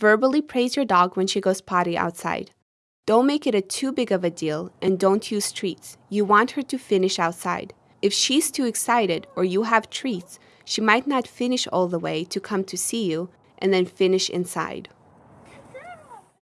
Verbally praise your dog when she goes potty outside. Don't make it a too big of a deal and don't use treats. You want her to finish outside. If she's too excited or you have treats, she might not finish all the way to come to see you and then finish inside.